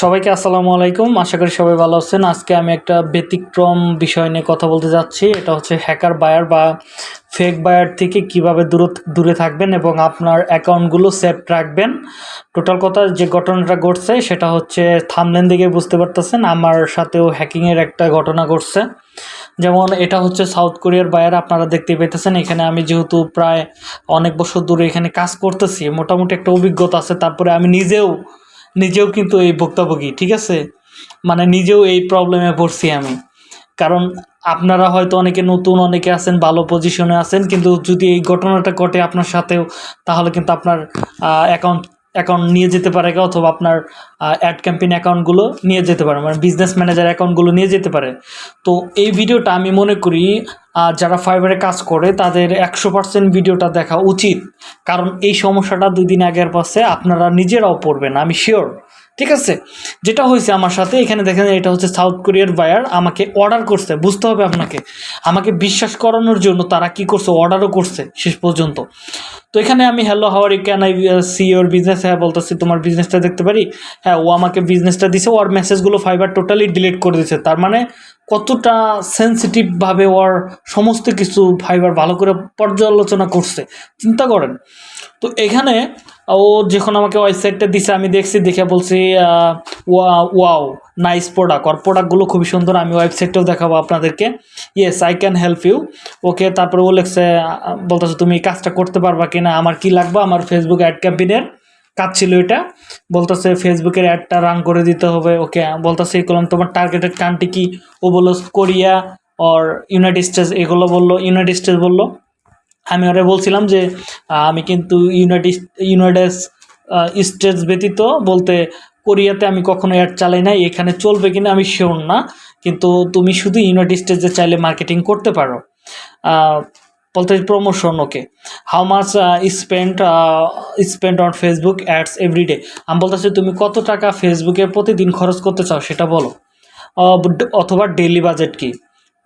সবাইকে আসসালামু আলাইকুম। আশা করি সবাই ভালো আছেন। আজকে আমি একটা ব্যতিক্রম বিষয় নিয়ে কথা বলতে যাচ্ছি। এটা হচ্ছে হ্যাকার বায়ার বা ফেক বায়ার থেকে কীভাবে দূর দূরে থাকবেন এবং আপনার অ্যাকাউন্টগুলো সেফ রাখবেন। টোটাল কথা যে ঘটনাটা ঘটছে, সেটা হচ্ছে থামলেন দিকে বুঝতে পারতেছেন। আমার সাথেও হ্যাকিংয়ের একটা ঘটনা ঘটছে। যেমন এটা হচ্ছে সাউথ কোরিয়ার বায়ার, আপনারা দেখতে পেতেছেন। এখানে আমি যেহেতু প্রায় অনেক বছর ধরে এখানে কাজ করতেছি, মোটামুটি একটা অভিজ্ঞতা আছে। তারপরে আমি নিজেও নিজেও কিন্তু এই ভুক্তভোগী, ঠিক আছে? মানে নিজেও এই প্রবলেমে পড়ছি আমি। কারণ আপনারা হয়তো অনেকে নতুন, অনেকে আছেন, ভালো পজিশনে আছেন, কিন্তু যদি এই ঘটনাটা ঘটে আপনার সাথেও, তাহলে কিন্তু আপনার অ্যাকাউন্ট অ্যাকাউন্ট নিয়ে যেতে পারে অথবা আপনার অ্যাড ক্যাম্পেইন অ্যাকাউন্টগুলো নিয়ে যেতে পারে মানে বিজনেস ম্যানেজার অ্যাকাউন্টগুলো নিয়ে যেতে পারে। তো এই ভিডিওটা আমি মনে করি আহ, যারা ফাইবারে কাজ করে তাদের একশো পার্সেন্ট ভিডিওটা দেখা উচিত। কারণ এই সমস্যাটা দুই দিন আগের পাশে আপনারা নিজেরাও পড়বেন আমি শিওর ঠিক আছে? যেটা হয়েছে আমার সাথে এখানে দেখেন এটা হচ্ছে সাউথ কোরিয়ার বায়ার আমাকে অর্ডার করছে বুঝতে হবে আপনাকে। আমাকে বিশ্বাস করানোর জন্য তারা কি করছে অর্ডারও করছে শেষ পর্যন্ত। তো এখানে আমি hello how are you can I see your business হ্যাঁ বলতেছি তোমার বিজনেসটা দেখতে পারি? হ্যাঁ ও আমাকে বিজনেসটা দিছে ওর মেসেজগুলো ফাইবার টোটালি ডিলিট করে দিয়েছে তার মানে কতটা সেন্সিটিভভাবে ওর সমস্ত কিছু ফাইবার ভালো করে পর্যালোচনা করছে, চিন্তা করেন। তো এখানে ও যখন আমাকে ওয়েবসাইটটা দিছে, আমি দেখছি, দেখে বলছি ওয়াও নাইস প্রোডাক্ট ওর প্রোডাক্টগুলো খুবই সুন্দর, আমি ওয়েবসাইটটাও দেখাবো আপনাদেরকে। Yes I can help you okay, তারপরে ও লেখছে বলতেছে, তুমি কাজটা করতে পারবা কিনা? আমার কি লাগবে? আমার ফেসবুক অ্যাড ক্যাম্পেইনের কাজ ছিল এটা। বলতেছে, ফেসবুকের অ্যাডটা রান করে দিতে হবে। ওকে, বলতেছে, এই কলম, তোমার টার্গেটেড কান্ট্রি কি? ও বলল, কোরিয়া অর ইউনাইটেড স্টেটস এগুলো বলল ইউনাইটেড স্টেটস বলল। আমি ওরা বলছিলাম যে, আমি কিন্তু ইউনাইটেড ইউনাইটেড স্টেটস ব্যতীত বলতে কোরিয়াতে আমি কখনো অ্যাড চালাই নাই, এখানে চলবে কিনা আমি শিওর না। কিন্তু তুমি শুধু ইউনাইটেড স্টেটসে চাইলে মার্কেটিং করতে পারো। বলতে promotion okay how much spend spend on Facebook ads everyday আমি বলতেছি, তুমি কত টাকা ফেসবুকে প্রতিদিন খরচ করতে চাও সেটা বলো। অথবা ডেইলি বাজেট কি?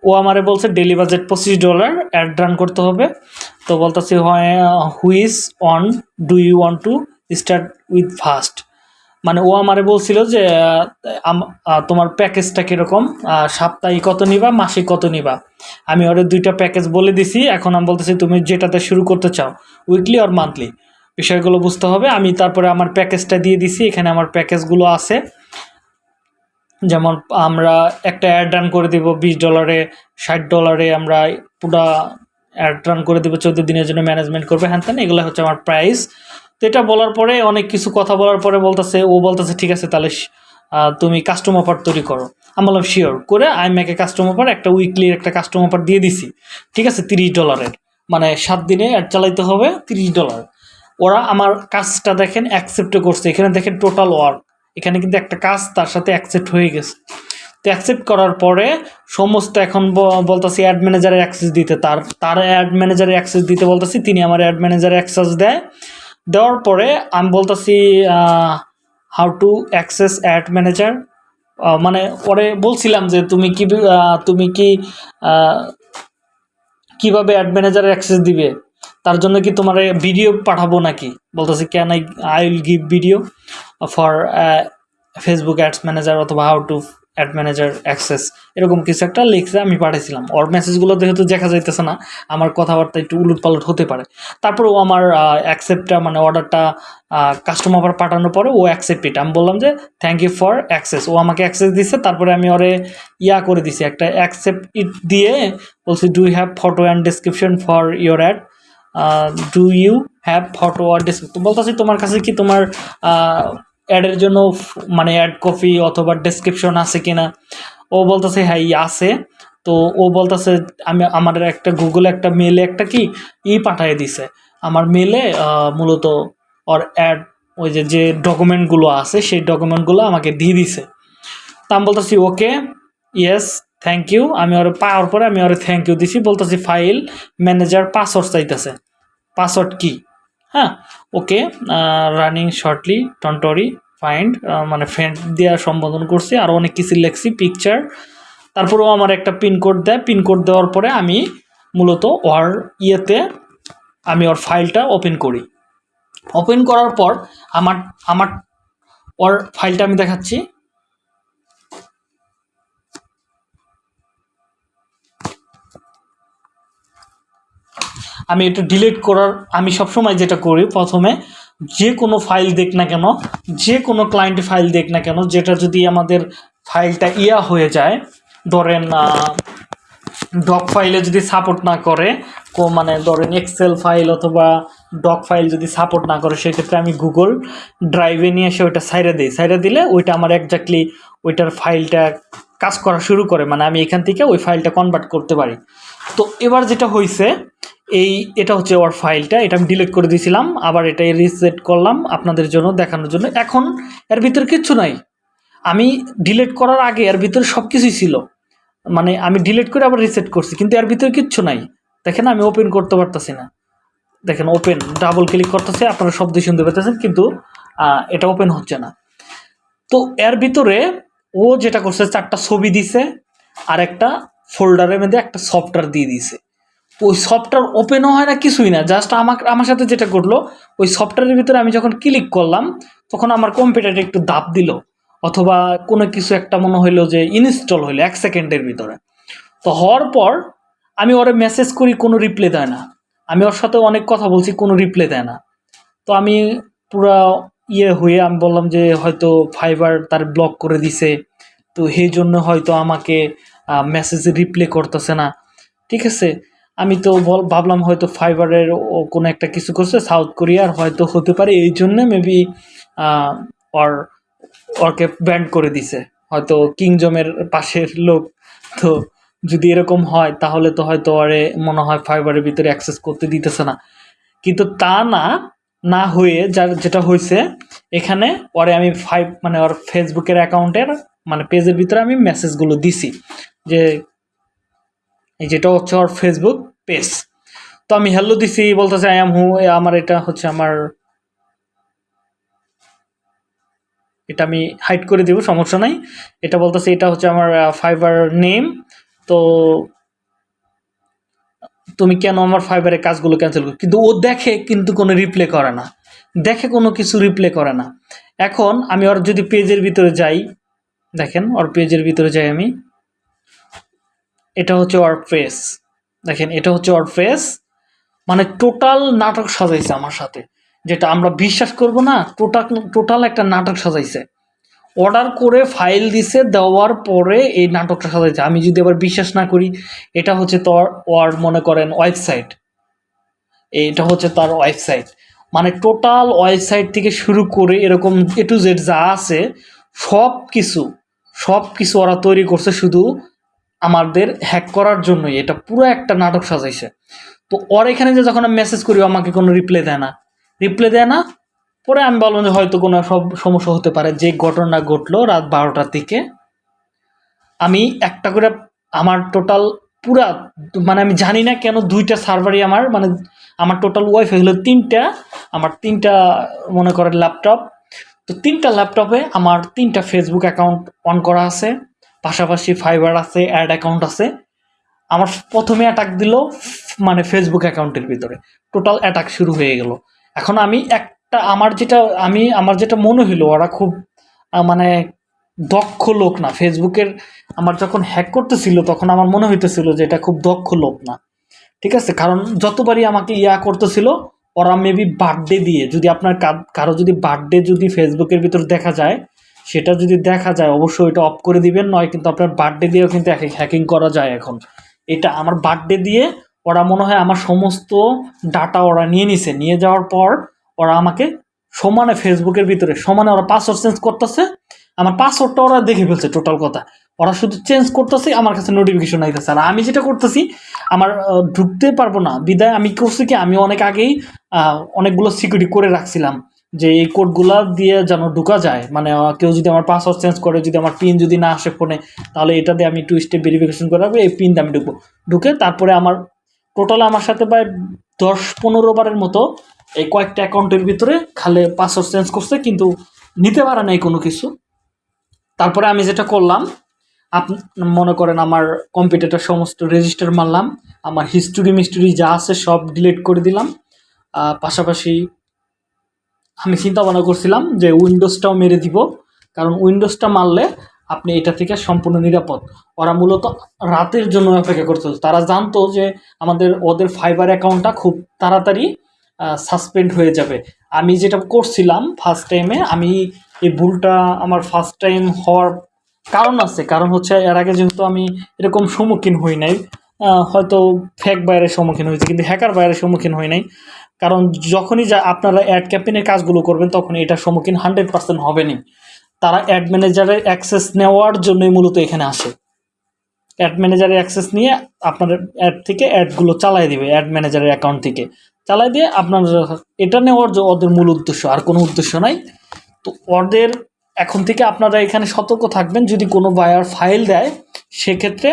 ও আমারে বলছে ডেলি বাজেট পঁচিশ ডলার অ্যাড রান করতে হবে। তো বলতেছি which one do you want to start with first মানে ও আমারে বলছিল যে তোমার প্যাকেজটা কীরকম? সাপ্তাহিক কত নিবা, মাসিক কত নিবা? আমি ওর দুইটা প্যাকেজ বলে দিছি, এখন আমি বলতেছি, তুমি যেটাতে শুরু করতে চাও, উইকলি আর মান্থলি? বিষয়গুলো বুঝতে হবে। আমি তারপরে আমার প্যাকেজটা দিয়ে দিছি, এখানে আমার প্যাকেজগুলো আছে। যেমন আমরা একটা অ্যাড রান করে দিব, বিশ ডলারে, ষাট ডলারে, আমরা পুরা অ্যাড রান করে দেবো, চোদ্দ দিনের জন্য ম্যানেজমেন্ট করবে। হ্যান ত্যান, এগুলো হচ্ছে আমার প্রাইস। তো এটা বলার পরে, অনেক কিছু কথা বলার পরে বলতেছে, ও বলতেছে, ঠিক আছে, তাহলে তুমি কাস্টম অফার তৈরি করো। আমি বললাম শিওর করে আমি মেকে কাস্টম অফার একটা উইকলির একটা কাস্টম অফার দিয়ে দিছি। ঠিক আছে, তিরিশ ডলারের। মানে সাত দিনে অ্যাড চালাইতে হবে তিরিশ ডলার। ওরা আমার কাজটা দেখেন অ্যাকসেপ্টও করছে। এখানে দেখেন টোটাল ওয়ার্ক এখানে কিন্তু একটা কাজ তার সাথে অ্যাকসেপ্ট হয়ে গেছে। তো অ্যাকসেপ্ট করার পরে সমস্ত এখন বলতেছি অ্যাড ম্যানেজারের অ্যাক্সেস দিতে। তার তার অ্যাড ম্যানেজারের অ্যাক্সেস দিতে বলতেছি, তিনি আমার অ্যাড ম্যানেজারের অ্যাক্সেস দেয়। দেওয়ার পরে আমি বলতেছি how to access ad manager মানে পরে বলছিলাম যে তুমি কি তুমি কি কীভাবে অ্যাড ম্যানেজারের অ্যাক্সেস দিবে? তার জন্য কি তোমার ভিডিও পাঠাবো নাকি? বলতেছে can I I will give video for Facebook ads manager অথবা how to ad manager access এরকম কিছু একটা লিখছে আমি পাঠিয়েছিলাম। ওর মেসেজগুলো যেহেতু দেখা যাইতেছে না, আমার কথাবার্তা একটু উলট পালট হতে পারে। তারপর ও আমার অ্যাকসেপ্টটা মানে অর্ডারটা কাস্টমার পাঠানোর পরে ও অ্যাকসেপ্ট ইট আমি বললাম যে থ্যাংক ইউ ফর অ্যাক্সেস ও আমাকে অ্যাক্সেস দিচ্ছে তারপরে আমি ওরে ইয়া করে দিছি। একটা অ্যাকসেপ্ট ইট দিয়ে বলছি do have photo and description for your ad do you have photo R description বলতেছি, তোমার কাছে কি তোমার অ্যাডের জন্য মানে অ্যাড কপি অথবা ডেসক্রিপশন আছে কিনা, ও বলতেছে হ্যাঁ আছে। তো ও বলতেছে, আমি, আমার একটা গুগলে একটা মেলে একটা কি, ই পাঠিয়ে দিছে। আমার মেলে মূলত ওর অ্যাড, ওই যে যে ডকুমেন্টগুলো আছে, সেই ডকুমেন্টগুলো আমাকে দিয়ে দিছে। তা আমি বলতেছি, ওকে ইয়েস থ্যাংক ইউ আমি ওর পাওয়ার পরে আমি ওরে থ্যাংক ইউ দিছি। বলতেছি, ফাইল, ম্যানেজার পাসওয়ার্ড চাইতেছে। পাসওয়ার্ড কি? হ্যাঁ ওকে রানিং শর্টলি টন্টরি ফাইন্ড মানে ফ্রেন্ড দেওয়া সম্বোধন করছি। আর অনেক কিছু লেখছি পিকচার তারপরেও আমার একটা পিনকোড দেয়। পিনকোড দেওয়ার পরে আমি মূলত ওর ইয়েতে আমি ওর ফাইলটা ওপেন করি। ওপেন করার পর আমার আমার ওর ফাইলটা আমি দেখাচ্ছি। আমি এটা ডিলিট করার, আমি সবসময় যেটা করি প্রথমে যে কোনো ফাইল দেখ না কেন, যে কোনো ক্লায়েন্ট ফাইল দেখ না কেন, যেটা যদি আমাদের ফাইলটা ইয়া হয়ে যায়, ধরেন ডক ফাইলে যদি সাপোর্ট না করে, কো মানে ধরেন এক্সেল ফাইল অথবা ডক ফাইল যদি সাপোর্ট না করে, সেক্ষেত্রে আমি গুগল ড্রাইভে নিয়ে এসে ওইটা সাইডে দিই। সাইডে দিলে ওইটা আমার একজাক্টলি ওইটার ফাইলটা কাজ করা শুরু করে মানে আমি এখান থেকে ওই ফাইলটা কনভার্ট করতে পারি। তো এবার যেটা হয়েছে এই এটা হচ্ছে ওর ফাইলটা এটা আমি ডিলিট করে দিয়েছিলাম, আবার এটা রিসেট করলাম আপনাদের জন্য, দেখানোর জন্য। এখন এর ভিতরে কিচ্ছু নাই। আমি ডিলিট করার আগে এর ভিতরে সব কিছুই ছিল। মানে আমি ডিলিট করে আবার রিসেট করছি, কিন্তু এর ভিতরে কিচ্ছু নাই। দেখেন আমি ওপেন করতে পারতেছি না। দেখেন ওপেন ডাবল ক্লিক করতেছে, আপনারা শব্দ শুনতে পেতেছেন কিন্তু এটা ওপেন হচ্ছে না। তো এর ভিতরে ও যেটা করছে, চারটা ছবি দিছে, আর একটা ফোল্ডারের মধ্যে একটা সফটওয়্যার দিয়ে দিছে। ওই সফটওয়্যার ওপেনও হয় না, কিছুই না। জাস্ট আমার আমার সাথে যেটা করল ওই সফটওয়্যারের ভিতরে আমি যখন ক্লিক করলাম, তখন আমার কম্পিউটারে একটু দাপ দিল। অথবা কোনো কিছু একটা মনে হইল যে ইনস্টল হইল এক সেকেন্ডের ভিতরে। তো হওয়ার পর আমি ওরে মেসেজ করি, কোনো রিপ্লাই দেয় না। আমি ওর সাথে অনেক কথা বলছি, কোনো রিপ্লাই দেয় না। তো আমি পুরা ইয়ে হয়ে আমি বললাম যে হয়তো ফাইবার তার ব্লক করে দিছে। তো সেই জন্য হয়তো আমাকে মেসেজ রিপ্লে করতেছে না। ঠিক আছে? আমি তো বল, ভাবলাম হয়তো ফাইবারের কোনো একটা কিছু করছে সাউথ কোরিয়ার হয়তো হতে পারে, এই জন্য মেবি ওর, ওরকে ব্যান্ড করে দিছে। হয়তো কিংজমের পাশের লোক। তো যদি এরকম হয়, তাহলে তো হয়তো আরে মনে হয় ফাইবারের ভিতরে অ্যাক্সেস করতে দিতেছে না। কিন্তু তা না না হয়ে যার যেটা হয়েছে, এখানে পরে আমি ফাইভ মানে ওর ফেসবুকের অ্যাকাউন্টের মানে পেজের ভিতরে আমি মেসেজগুলো দিছি, যে এই যেটা হচ্ছে ওর ফেসবুক পেজ তো আমি হ্যালো দিছি, বলতেছে আই এম হু আমার এটা হচ্ছে আমার, এটা আমি হাইড করে দেবো, সমস্যা নাই। এটা বলতেছে, এটা হচ্ছে আমার ফাইবার নেম তো তুমি কেন আমার ফাইবারের কাজগুলো ক্যান্সেল করো? কিন্তু ও দেখে কিন্তু কোনো রিপ্লে করে না। দেখে কোনো কিছু রিপ্লে করে না। এখন আমি ওর যদি পেজের ভিতরে যাই, দেখেন ওর পেজের ভিতরে যাই আমি। এটা হচ্ছে ওর ফেস দেখেন, এটা হচ্ছে ওর ফেস মানে টোটাল নাটক সাজাইছে আমার সাথে। যেটা আমরা বিশ্বাস করব না টোটাল টোটাল একটা নাটক সাজাইছে। অর্ডার করে ফাইল দিছে, দেওয়ার পরে এই নাটকটা সাজাইছে আমি যদি আবার বিশ্বাস না করি, এটা হচ্ছে তোর ওর মনে করেন ওয়েবসাইট। এটা হচ্ছে তার ওয়েবসাইট। মানে টোটাল ওয়েবসাইট থেকে শুরু করে এরকম এ টু জেড যা আছে সব কিছু সব কিছু ওরা তৈরি করছে শুধু আমাদের হ্যাক করার জন্যই। এটা পুরো একটা নাটক সাজাইছে। তো ওর এখানে যে যখন আমি মেসেজ করি আমাকে কোনো রিপ্লাই দেয় না। রিপ্লাই দেয় না পরে আমি বললাম যে হয়তো কোনো সব সমস্যা হতে পারে। যে ঘটনা ঘটলো রাত বারোটার দিকে, আমি একটা করে আমার টোটাল পুরা মানে আমি জানি না কেন দুইটা সার্ভারই আমার মানে আমার টোটাল ওয়াইফাই হলো তিনটা, আমার তিনটা মনে করেন ল্যাপটপ তো তিনটা ল্যাপটপে আমার তিনটা ফেসবুক অ্যাকাউন্ট অন করা আছে, পাশাপাশি ফাইবার আছে অ্যাড অ্যাকাউন্ট আছে। আমার প্রথমে অ্যাটাক দিল মানে ফেসবুক অ্যাকাউন্টের ভিতরে। টোটাল অ্যাটাক শুরু হয়ে গেল। এখন আমি একটা আমার যেটা, আমি, আমার যেটা মনে হইল, ওরা খুব মানে দক্ষ লোক না। ফেসবুকের আমার যখন হ্যাক করতেছিল, তখন আমার মনে হইতেছিল যে এটা খুব দক্ষ লোক না। ঠিক আছে? কারণ যতবারই আমাকে ইয়া করতেছিল, ওরা মেবি বার্থডে দিয়ে, যদি আপনার কারও যদি বার্থডে যদি ফেসবুকের ভিতর দেখা যায়, সেটা যদি দেখা যায়, অবশ্যই এটা অফ করে দিবেন, নয় কিন্তু আপনার বার্থডে দিয়েও কিন্তু হ্যাকিং করা যায় এখন। এটা আমার বার্থডে দিয়ে, ওরা মনে হয় আমার সমস্ত ডাটা ওরা নিয়ে নিছে। নিয়ে যাওয়ার পর ওরা আমাকে সমানে ফেসবুকের ভিতরে, সমানে ওরা পাসওয়ার্ড চেঞ্জ করতেছে। আমার পাসওয়ার্ডটা ওরা দেখে ফেলছে টোটাল কথা। ওরা শুধু চেঞ্জ করতেছে, আমার কাছে নোটিফিকেশন আইতেছে। আর আমি যেটা করতেছি, আমার ঢুকতে পারব না। বিদায়, আমি করছি কি, আমি অনেক আগেই অনেকগুলো সিকিউরিটি করে রাখছিলাম যে এই কোডগুলা দিয়ে যেন ঢুকা যায়। মানে কেউ যদি আমার পাসওয়ার্ড চেঞ্জ করে, যদি আমার পিন যদি না আসে ফোনে তাহলে এটা দিয়ে আমি টু স্টেপ ভেরিফিকেশন করে রাখব, এই পিন দিয়ে আমি ঢুকবো। ঢুকে তারপরে আমার টোটাল আমার সাথে প্রায় দশ পনেরো বারের মতো এই কয়েকটা অ্যাকাউন্টের ভিতরে খালে পাসওয়ার্ড চেঞ্জ করছে, কিন্তু নিতে পারে নাই কোনো কিছু। তারপরে আমি যেটা করলাম, আপ মনে করেন আমার কম্পিউটারটা সমস্ত রেজিস্টার মারলাম, আমার হিস্টোরি মিস্টোরি যা আছে সব ডিলিট করে দিলাম। পাশাপাশি আমি চিন্তা ভাবনা করছিলাম যে উইন্ডোজটাও মেরে দিব, কারণ উইন্ডোজটা মারলে আপনি এটা থেকে সম্পূর্ণ নিরাপদ। ওরা মূলত রাতের জন্য অপেক্ষা করতে। তারা জানতো যে আমাদের ওদের ফাইবার অ্যাকাউন্টটা খুব তাড়াতাড়ি সাসপেন্ড হয়ে যাবে। আমি যেটা করছিলাম ফার্স্ট টাইমে আমি এই ভুলটা আমার ফার্স্ট টাইম হওয়ার কারণ আছে। কারণ হচ্ছে এর আগে যেহেতু আমি এরকম সম্মুখীন হই নাই হয়তো ফেক বাইরের সম্মুখীন হয়েছে, কিন্তু হ্যাকার বাইরের সম্মুখীন হয় নাই। কারণ যখনই যা আপনারা অ্যাড ক্যাম্পেইনের কাজগুলো করবেন তখন এটার সম্মুখীন হান্ড্রেড পার্সেন্ট হবেনই। তারা অ্যাড ম্যানেজারের অ্যাক্সেস নেওয়ার জন্যই মূলত এখানে আসে। অ্যাড ম্যানেজারের অ্যাক্সেস নিয়ে আপনার অ্যাড থেকে অ্যাডগুলো চালাই দিবে অ্যাড ম্যানেজারের অ্যাকাউন্ট থেকে। চালাই দিয়ে আপনার এটা নেওয়ার যে ওদের মূল উদ্দেশ্য, আর কোনো উদ্দেশ্য নাই। তো ওদের এখন থেকে আপনারা এখানে সতর্ক থাকবেন, যদি কোনো বায়ার ফাইল দেয়, সেক্ষেত্রে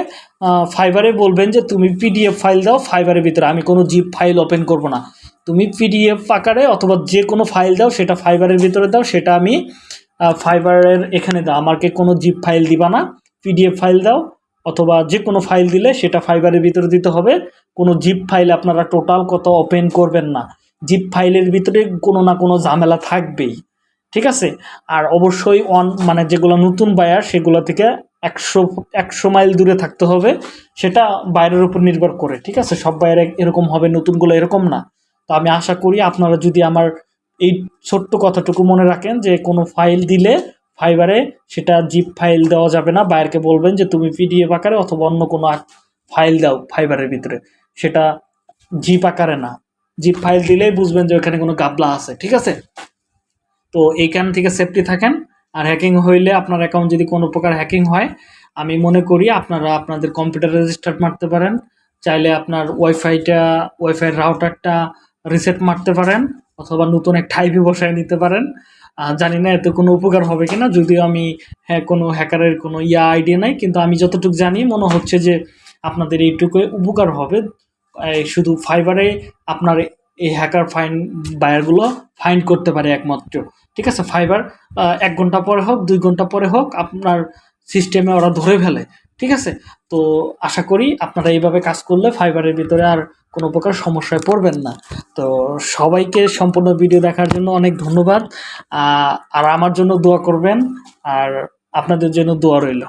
ফাইবারে বলবেন যে, তুমি পিডিএফ ফাইল দাও ফাইবারের ভিতরে, আমি কোনো জিপ ফাইল ওপেন করব না। তুমি পিডিএফ আকারে অথবা যে কোনো ফাইল দাও, সেটা ফাইবারের ভিতরে দাও, সেটা আমি ফাইবারের এখানে দাও। আমাকে কোনো জিপ ফাইল দিবা না পিডিএফ ফাইল দাও, অথবা যে কোনো ফাইল দিলে, সেটা ফাইবারের ভিতরে দিতে হবে। কোনো জিপ ফাইল আপনারা টোটাল কত ওপেন করবেন না। জিপ ফাইলের ভিতরে কোনো না কোনো ঝামেলা থাকবেই। ঠিক আছে? আর অবশ্যই অন মানে যেগুলো নতুন বায়ার সেগুলো থেকে একশো একশো মাইল দূরে থাকতে হবে। সেটা বাইরের উপর নির্ভর করে। ঠিক আছে? সব বাইরে এরকম হবে, নতুনগুলো এরকম না। তো আমি আশা করি আপনারা যদি আমার এই ছোট্ট কথাটুকু মনে রাখেন যে কোনো ফাইল দিলে ফাইবারে সেটা জিপ ফাইল দেওয়া যাবে না। বাইরকে বলবেন যে, তুমি পিডিএফ আকারে অথবা অন্য কোনো ফাইল দাও ফাইবারের ভিতরে। সেটা জিপ আকারে না। জিপ ফাইল দিলেই বুঝবেন যে ওখানে কোনো গাবলা আছে, ঠিক আছে? তো এইখান থেকে সেফটি থাকেন। আর হ্যাকিং হইলে আপনার অ্যাকাউন্ট যদি কোনো প্রকার হ্যাকিং হয়, আমি মনে করি আপনারা আপনাদের কম্পিউটার রেজিস্টার মারতে পারেন। চাইলে আপনার ওয়াইফাইটা ওয়াইফাই রাউটারটা রিসেট মারতে পারেন, অথবা নতুন একটা আইপি বসায় নিতে পারেন। জানি না এতে কোনো উপকার হবে কিনা, যদিও আমি হ্যাঁ কোনো হ্যাকারের কোনো ইয়া আইডিয়া নাই, কিন্তু আমি যতটুকু জানি, মনে হচ্ছে যে আপনাদের এইটুকু উপকার হবে। শুধু ফাইবারে আপনার এই হ্যাকার ফাইন বায়ারগুলো ফাইন্ড করতে পারে একমাত্র। ঠিক আছে? ফাইবার এক ঘণ্টা পরে হোক, দুই ঘণ্টা পরে হোক, আপনার সিস্টেমে ওরা ধরে ফেলে। ঠিক আছে? তো আশা করি আপনারা এইভাবে কাজ করলে ফাইবারের ভিতরে আর কোনো প্রকার সমস্যায় পড়বেন না। তো সবাইকে সম্পূর্ণ ভিডিও দেখার জন্য অনেক ধন্যবাদ। আর আমার জন্য দোয়া করবেন। আর আপনাদের জন্য দোয়া রইল।